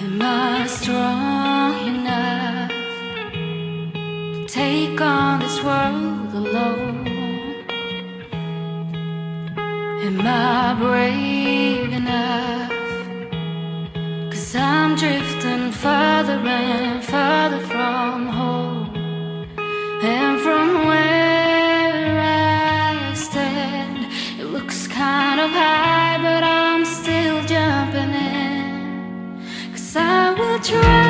Am I strong enough to take on this world alone? Am I brave enough? Cause I'm drifting further and further try.